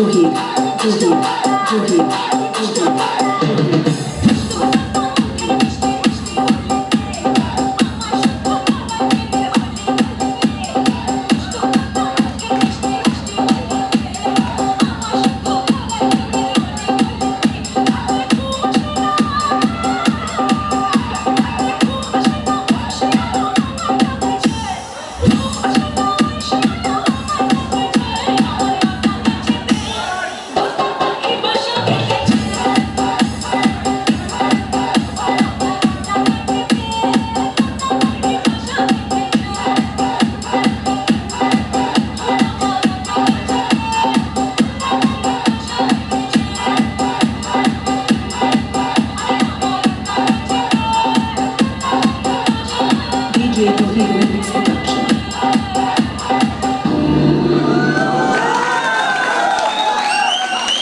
too deep, too deep, too deep, too deep.